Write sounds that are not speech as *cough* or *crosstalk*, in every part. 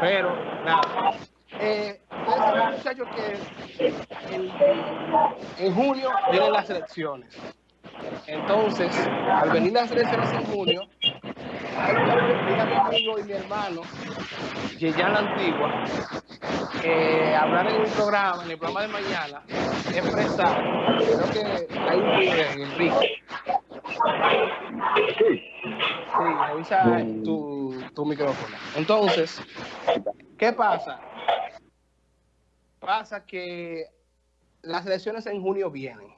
Pero, nada. Eh, ustedes muchachos, que en, junio vienen las elecciones. Entonces, al venir las elecciones en junio, mi amigo y mi hermano, Yeyan la Antigua, eh, hablar en un programa, en el programa de mañana, expresar, creo que hay un video en Enrique. Sí, revisa tu, tu micrófono. Entonces, ¿qué pasa? Pasa que las elecciones en junio vienen.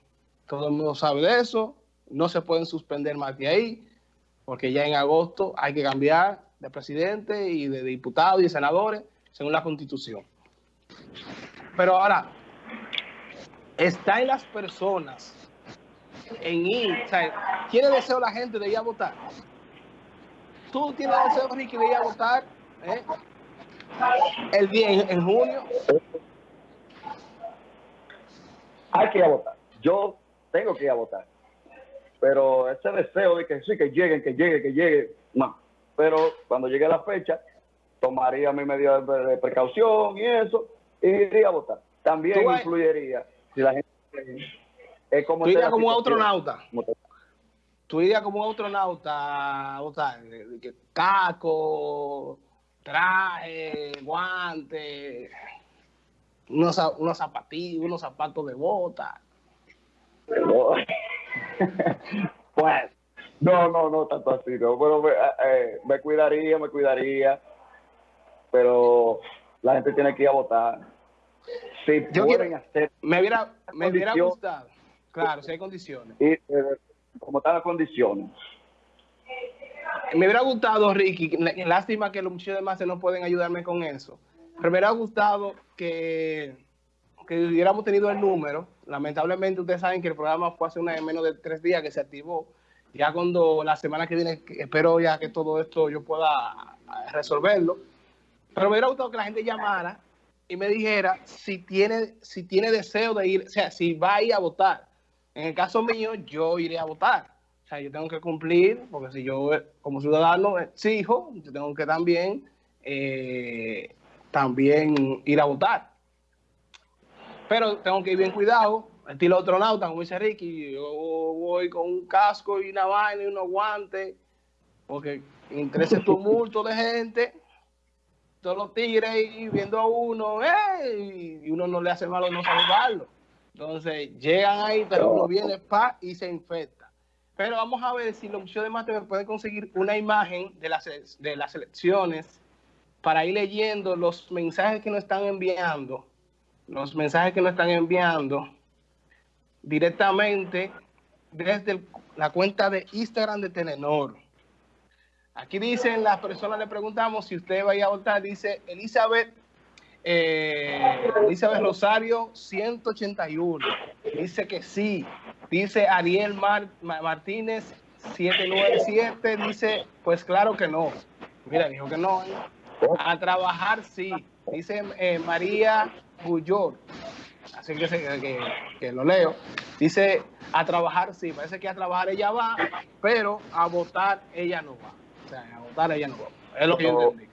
Todo el mundo sabe de eso. No se pueden suspender más de ahí, porque ya en agosto hay que cambiar de presidente y de diputados y de senadores según la constitución. Pero ahora, está en las personas en ir, o sea, ¿tiene deseo la gente de ir a votar? ¿Tú tienes deseo, Ricky, de ir a votar eh? el día en junio? hay que ir a votar. Yo tengo que ir a votar. Pero ese deseo de que sí, que lleguen, que llegue, que llegue, no. Pero cuando llegue la fecha, tomaría mi medida de precaución y eso, y iría a votar. También influiría si la gente... Es como Tú irías como un astronauta. Tú irías como un astronauta, o sea, caco, traje, guante unos, unos zapatillos, unos zapatos de bota. *laughs* pues, no, no, no tanto así, no. Bueno, eh, eh, me, cuidaría, me cuidaría, pero la gente tiene que ir a votar. Si Yo hacer me hubiera, me hubiera gustado, claro, si hay condiciones. Y, eh, como están las condiciones. Me hubiera gustado, Ricky, lástima que los muchachos demás no pueden ayudarme con eso pero me hubiera gustado que, que hubiéramos tenido el número. Lamentablemente, ustedes saben que el programa fue hace una, menos de tres días que se activó. Ya cuando la semana que viene, espero ya que todo esto yo pueda resolverlo. Pero me hubiera gustado que la gente llamara y me dijera si tiene, si tiene deseo de ir, o sea, si va a ir a votar. En el caso mío, yo iré a votar. O sea, yo tengo que cumplir, porque si yo como ciudadano exijo, yo tengo que también eh, también ir a votar. Pero tengo que ir bien cuidado, estilo astronauta, como dice Ricky, yo voy con un casco y una vaina y unos guantes, porque entre ese *laughs* tumulto de gente, todos los tigres y viendo a uno, y uno no le hace malo no saludarlo. Entonces llegan ahí, pero uno viene pa y se infecta. Pero vamos a ver si los museos de Mate pueden conseguir una imagen de las, de las elecciones para ir leyendo los mensajes que nos están enviando, los mensajes que nos están enviando directamente desde la cuenta de Instagram de Telenor. Aquí dicen, las personas le preguntamos si usted va a ir a votar, dice Elizabeth, eh, Elizabeth Rosario 181, dice que sí, dice Ariel Martínez 797, dice, pues claro que no. Mira, dijo que no. A trabajar sí, dice eh, María Bullor, así que, que, lo leo. Dice, a trabajar sí, parece que a trabajar ella va, pero a votar ella no va. O sea, a votar ella no va. Es lo que yo entendí.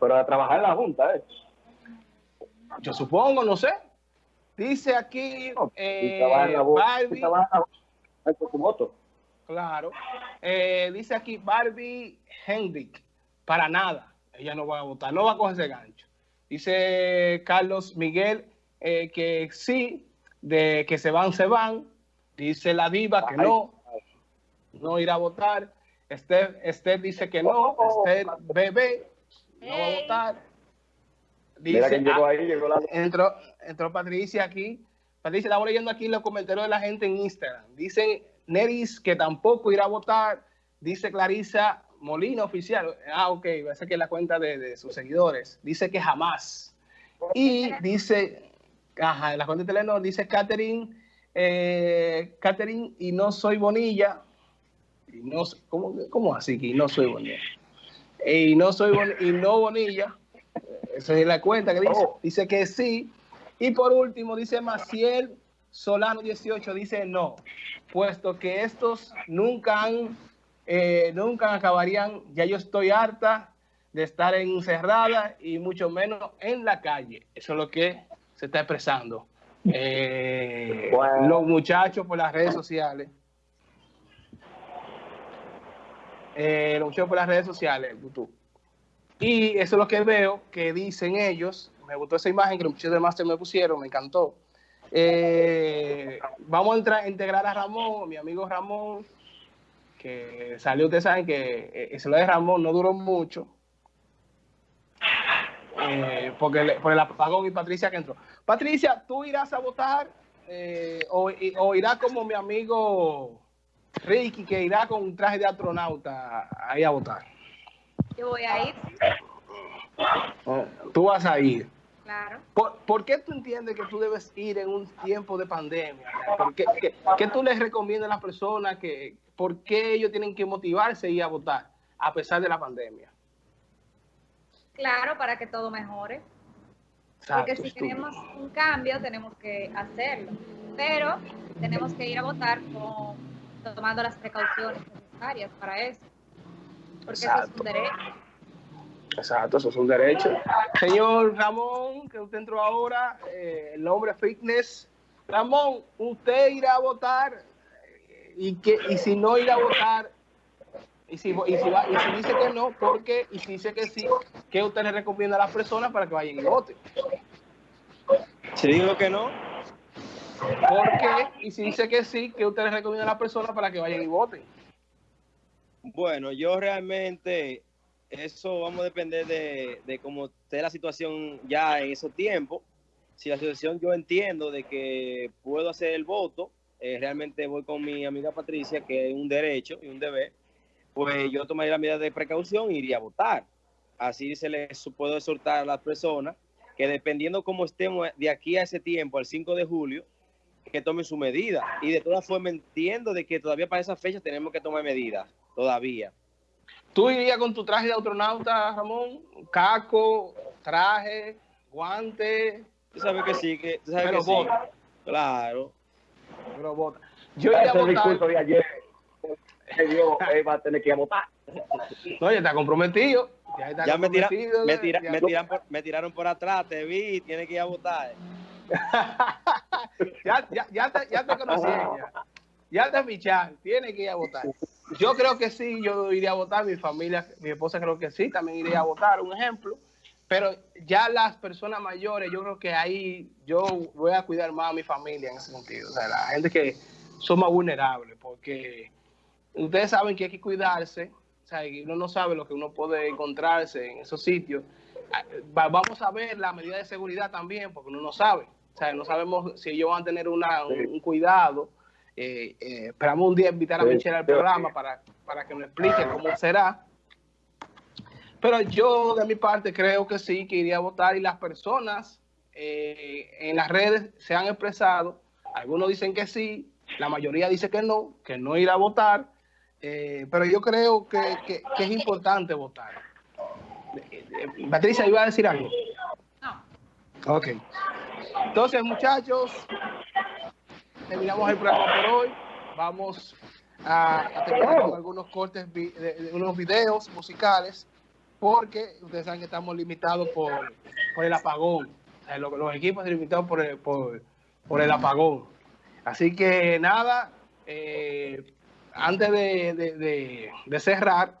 Pero a trabajar en la Junta, ¿eh? Yo supongo, no sé. Dice aquí, eh, Barbie. Claro. Eh, dice aquí Barbie Hendrick. Para nada. Ella no va a votar, no va a coger ese gancho. Dice Carlos Miguel eh, que sí, de que se van, se van. Dice la diva que no, no irá a votar. Esther, Esther dice que no. Esther bebé no va a votar. Dice, ah, entró, entró Patricia aquí. Patricia, estamos leyendo aquí los comentarios de la gente en Instagram. Dicen Neris que tampoco irá a votar. Dice Clarisa Molina Oficial, ah, ok, va a ser que la cuenta de, sus seguidores, dice que jamás. Y dice, ajá, en la cuenta de Telenor dice Catherine, eh, Catherine, y no soy Bonilla. Y no, ¿cómo, ¿Cómo así que no soy Bonilla? Y no soy y no Bonilla. Esa es la cuenta que dice. Oh. Dice que sí. Y por último dice Maciel Solano 18, dice no, puesto que estos nunca han eh, nunca acabarían, ya yo estoy harta de estar encerrada y mucho menos en la calle. Eso es lo que se está expresando. Eh, Los muchachos por las redes sociales. Eh, los muchachos por las redes sociales, YouTube. Y eso es lo que veo que dicen ellos. Me gustó esa imagen que los muchachos de Master me pusieron, me encantó. Eh, vamos a entrar, integrar a Ramón, mi amigo Ramón, que salió, ustedes saben que eso lo de Ramón no duró mucho, eh, porque por el apagón y Patricia que entró. Patricia, ¿tú irás a votar eh, o, irás como mi amigo Ricky, que irá con un traje de astronauta ahí a votar? Yo voy a ir. Tú vas a ir. Claro. ¿Por, qué tú entiendes que tú debes ir en un tiempo de pandemia? qué, qué, tú les recomiendas a las personas que, por qué ellos tienen que motivarse y a votar a pesar de la pandemia? Claro, para que todo mejore. Porque si queremos un cambio, tenemos que hacerlo. Pero tenemos que ir a votar con, tomando las precauciones necesarias para eso. Porque eso es un derecho. Exacto, eso es un derecho. Señor Ramón, que usted entró ahora, eh, el hombre fitness. Ramón, usted irá a votar y, que, y si no irá a votar, y si, y si, va, y si dice que no, ¿por qué? Y si dice que sí, ¿qué usted le recomienda a las personas para que vayan y voten? Si digo que no. ¿Por qué? Y si dice que sí, ¿qué usted le recomienda a las personas para que vayan y voten? Bueno, yo realmente, eso vamos a depender de, de cómo esté la situación ya en esos tiempos. Si la situación yo entiendo de que puedo hacer el voto, eh, realmente voy con mi amiga Patricia, que es un derecho y un deber, pues yo tomaría la medida de precaución e iría a votar. Así se les puedo exhortar a las personas que dependiendo cómo estemos de aquí a ese tiempo, al 5 de julio, que tomen su medida. Y de todas formas entiendo de que todavía para esa fecha tenemos que tomar medidas, todavía. ¿Tú irías con tu traje de astronauta, Ramón? Caco, traje, guante. Tú sabes que sí, que, tú sabes que sí. Claro. Pero vota. Yo iría a votar. de ayer Dios va a tener que ir a votar. No, ya está comprometido. Ya, me, tira, me, tira, me, tiran por, me, tiraron por atrás, te vi, tiene que ir a votar. *laughs* ya, ya, ya, te, ya te conocí ya. Ya te ficharon, tiene que ir a votar. Yo creo que sí, yo iría a votar, mi familia, mi esposa creo que sí, también iría a votar, un ejemplo. Pero ya las personas mayores, yo creo que ahí yo voy a cuidar más a mi familia en ese sentido. O sea, la gente que son más vulnerables, porque ustedes saben que hay que cuidarse, o sea, uno no sabe lo que uno puede encontrarse en esos sitios. Ah, vamos a ver la medida de seguridad también, porque uno no sabe. O sea, no sabemos si ellos van a tener una, un, cuidado. Eh, eh, esperamos un día invitar a Michelle al programa para, para que nos explique cómo será. Pero yo, de mi parte, creo que sí, que iría a votar y las personas eh, en las redes se han expresado. Algunos dicen que sí, la mayoría dice que no, que no irá a votar. Eh, pero yo creo que, que, es importante votar. Patricia, ¿iba a decir algo? No. Ok. Entonces, muchachos, terminamos el programa por hoy. Vamos a, terminar con algunos cortes de, unos videos musicales porque ustedes saben que estamos limitados por, por el apagón. los, equipos limitados por el, por, el apagón. Así que nada, eh, antes de, cerrar,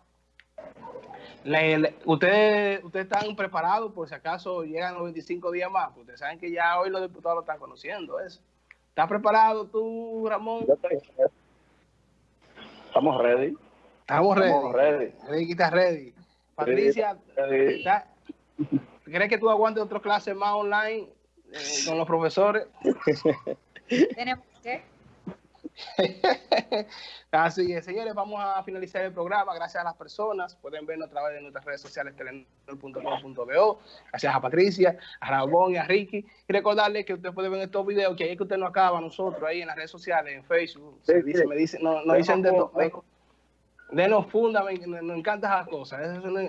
ustedes, ustedes están preparados por si acaso llegan los 25 días más. Ustedes saben que ya hoy los diputados lo están conociendo eso. ¿Estás preparado tú, Ramón? Estamos ready. Estamos ready. Estamos ready. Ricky está ready. Patricia, ¿crees que tú aguantes otra clase más online eh, con los profesores? *laughs* *laughs* Tenemos que. *laughs* Así es, señores, vamos a finalizar el programa. Gracias a las personas. Pueden vernos a través de nuestras redes sociales, telenor.com.bo. Gracias a Patricia, a Ramón y a Ricky. Y recordarles que ustedes pueden ver estos videos, que ahí que usted no acaba, nosotros ahí en las redes sociales, en Facebook. dice, me dicen, no, nos dicen de todo denos funda, nos encantan esas cosas,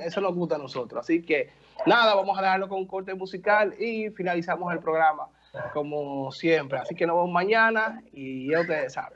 eso, nos gusta a nosotros. Así que nada, vamos a dejarlo con un corte musical y finalizamos el programa como siempre. Así que nos vemos mañana y ya ustedes saben.